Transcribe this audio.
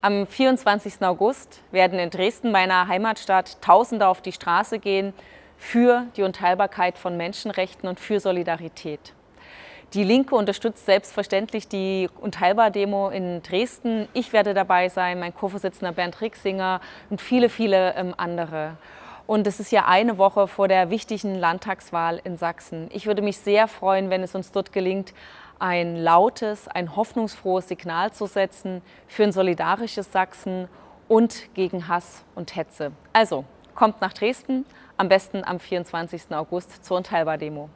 Am 24. August werden in Dresden, meiner Heimatstadt, Tausende auf die Straße gehen für die Unteilbarkeit von Menschenrechten und für Solidarität. Die Linke unterstützt selbstverständlich die Unteilbar-Demo in Dresden. Ich werde dabei sein, mein Co-Vorsitzender Bernd Rixinger und viele, viele ähm, andere. Und es ist ja eine Woche vor der wichtigen Landtagswahl in Sachsen. Ich würde mich sehr freuen, wenn es uns dort gelingt, ein lautes, ein hoffnungsfrohes Signal zu setzen für ein solidarisches Sachsen und gegen Hass und Hetze. Also, kommt nach Dresden, am besten am 24. August zur Unteilbar-Demo.